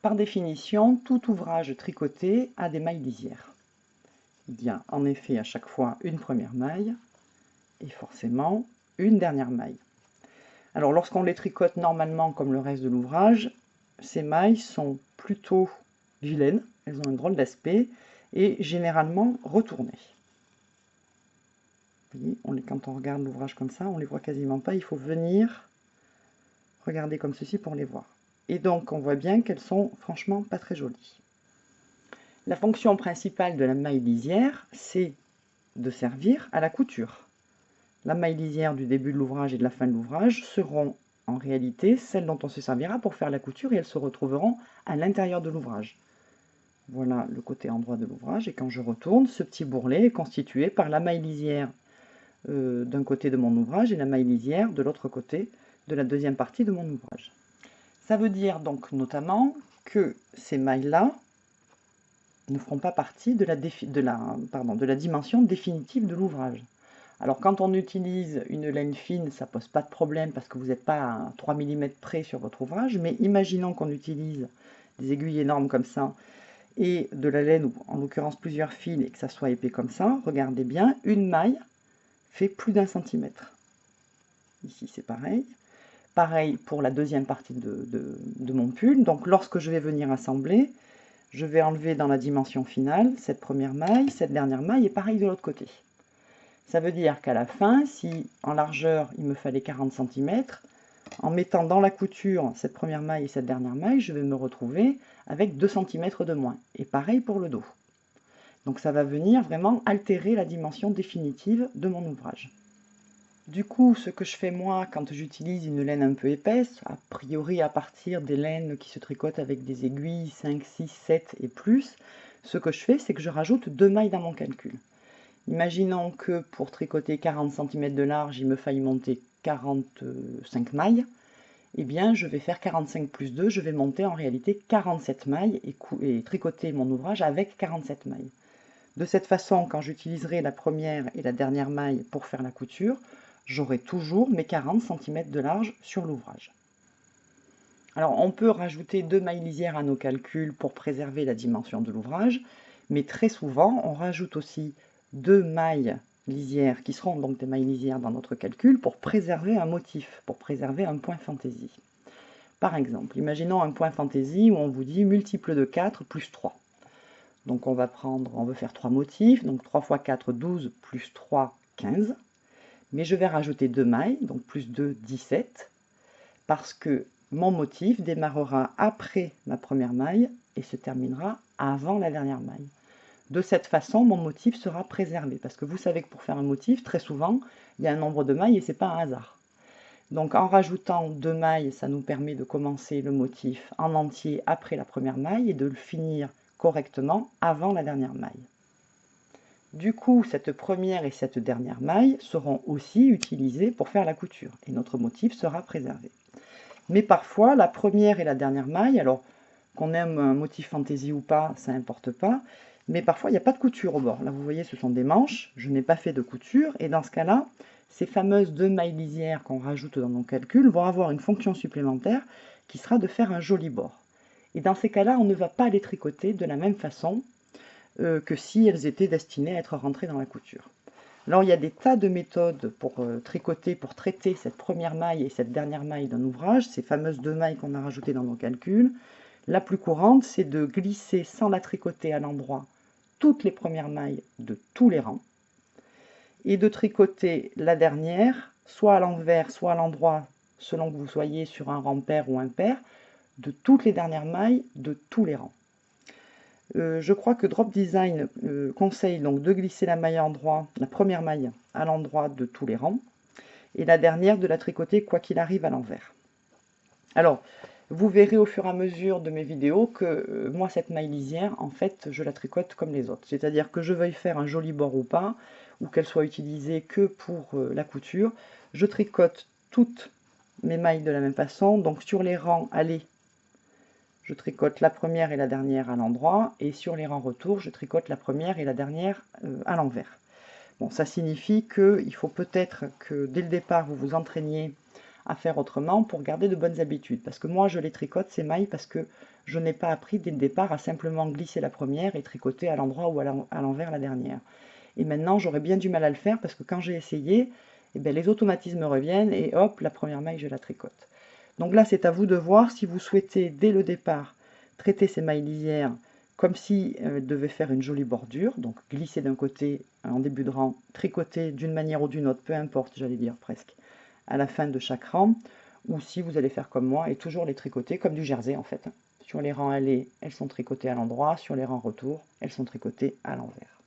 Par définition, tout ouvrage tricoté a des mailles lisières. Il y a en effet à chaque fois une première maille et forcément une dernière maille. Alors lorsqu'on les tricote normalement comme le reste de l'ouvrage, ces mailles sont plutôt vilaines, elles ont un drôle d'aspect et généralement retournées. Vous voyez, quand on regarde l'ouvrage comme ça, on les voit quasiment pas, il faut venir regarder comme ceci pour les voir. Et donc, on voit bien qu'elles sont franchement pas très jolies. La fonction principale de la maille lisière, c'est de servir à la couture. La maille lisière du début de l'ouvrage et de la fin de l'ouvrage seront en réalité celles dont on se servira pour faire la couture et elles se retrouveront à l'intérieur de l'ouvrage. Voilà le côté endroit de l'ouvrage et quand je retourne, ce petit bourrelet est constitué par la maille lisière euh, d'un côté de mon ouvrage et la maille lisière de l'autre côté de la deuxième partie de mon ouvrage. Ça veut dire donc notamment que ces mailles-là ne feront pas partie de la, dimension définitive de l'ouvrage. Alors quand on utilise une laine fine, ça pose pas de problème parce que vous n'êtes pas à 3 mm près sur votre ouvrage, mais imaginons qu'on utilise des aiguilles énormes comme ça et de la laine, ou en l'occurrence plusieurs fils, et que ça soit épais comme ça, regardez bien, une maille fait plus d'un centimètre. Ici c'est pareil. Pareil pour la deuxième partie de, mon pull. Donc lorsque je vais venir assembler, je vais enlever dans la dimension finale cette première maille, cette dernière maille, et pareil de l'autre côté. Ça veut dire qu'à la fin, si en largeur il me fallait 40 cm, en mettant dans la couture cette première maille et cette dernière maille, je vais me retrouver avec 2 cm de moins. Et pareil pour le dos. Donc ça va venir vraiment altérer la dimension définitive de mon ouvrage. Du coup, ce que je fais moi quand j'utilise une laine un peu épaisse, a priori à partir des laines qui se tricotent avec des aiguilles 5, 6, 7 et plus, ce que je fais, c'est que je rajoute deux mailles dans mon calcul. Imaginons que pour tricoter 40 cm de large, il me faille monter 45 mailles. Eh bien, je vais faire 45 plus 2, je vais monter en réalité 47 mailles et, et tricoter mon ouvrage avec 47 mailles. De cette façon, quand j'utiliserai la première et la dernière maille pour faire la couture, j'aurai toujours mes 40 cm de large sur l'ouvrage. Alors on peut rajouter deux mailles lisières à nos calculs pour préserver la dimension de l'ouvrage, mais très souvent on rajoute aussi deux mailles lisières qui seront donc des mailles lisières dans notre calcul pour préserver un motif, pour préserver un point fantaisie. Par exemple, imaginons un point fantaisie où on vous dit multiple de 4 plus 3. Donc on va prendre, on veut faire trois motifs, donc 3 x 4, 12, plus 3, 15 mais je vais rajouter deux mailles, donc plus 2, 17, parce que mon motif démarrera après ma première maille et se terminera avant la dernière maille. De cette façon, mon motif sera préservé, parce que vous savez que pour faire un motif, très souvent, il y a un nombre de mailles et ce n'est pas un hasard. Donc en rajoutant deux mailles, ça nous permet de commencer le motif en entier après la première maille et de le finir correctement avant la dernière maille. Du coup, cette première et cette dernière maille seront aussi utilisées pour faire la couture et notre motif sera préservé. Mais parfois, la première et la dernière maille, alors qu'on aime un motif fantaisie ou pas, ça n'importe pas, mais parfois il n'y a pas de couture au bord. Là, vous voyez, ce sont des manches, je n'ai pas fait de couture, et dans ce cas-là, ces fameuses deux mailles lisières qu'on rajoute dans nos calculs vont avoir une fonction supplémentaire qui sera de faire un joli bord. Et dans ces cas-là, on ne va pas les tricoter de la même façon euh, que si elles étaient destinées à être rentrées dans la couture. Alors il y a des tas de méthodes pour euh, tricoter, pour traiter cette première maille et cette dernière maille d'un ouvrage, ces fameuses deux mailles qu'on a rajoutées dans nos calculs. La plus courante, c'est de glisser sans la tricoter à l'endroit toutes les premières mailles de tous les rangs et de tricoter la dernière, soit à l'envers, soit à l'endroit, selon que vous soyez sur un rang pair ou impair, de toutes les dernières mailles de tous les rangs. Euh, je crois que Drop Design euh, conseille donc de glisser la maille à l'endroit, la première maille à l'endroit de tous les rangs, et la dernière de la tricoter quoi qu'il arrive à l'envers. Alors, vous verrez au fur et à mesure de mes vidéos que euh, moi, cette maille lisière, en fait, je la tricote comme les autres. C'est-à-dire que je veuille faire un joli bord ou pas, ou qu'elle soit utilisée que pour la couture, je tricote toutes mes mailles de la même façon. Donc sur les rangs allez je tricote la première et la dernière à l'endroit, et sur les rangs retour, je tricote la première et la dernière euh, à l'envers. Bon, ça signifie qu'il faut peut-être que dès le départ, vous vous entraîniez à faire autrement pour garder de bonnes habitudes. Parce que moi, je les tricote, ces mailles, parce que je n'ai pas appris dès le départ à simplement glisser la première et tricoter à l'endroit ou à l'envers la dernière. Et maintenant, j'aurais bien du mal à le faire parce que quand j'ai essayé, eh bien, les automatismes reviennent et hop, la première maille, je la tricote. Donc là, c'est à vous de voir si vous souhaitez, dès le départ, traiter ces mailles lisières comme si elles euh, devaient faire une jolie bordure, donc glisser d'un côté en début de rang, tricoter d'une manière ou d'une autre, peu importe, j'allais dire presque, à la fin de chaque rang, ou si vous allez faire comme moi et toujours les tricoter comme du jersey en fait. Sur les rangs allés, elles sont tricotées à l'endroit, sur les rangs retour, elles sont tricotées à l'envers.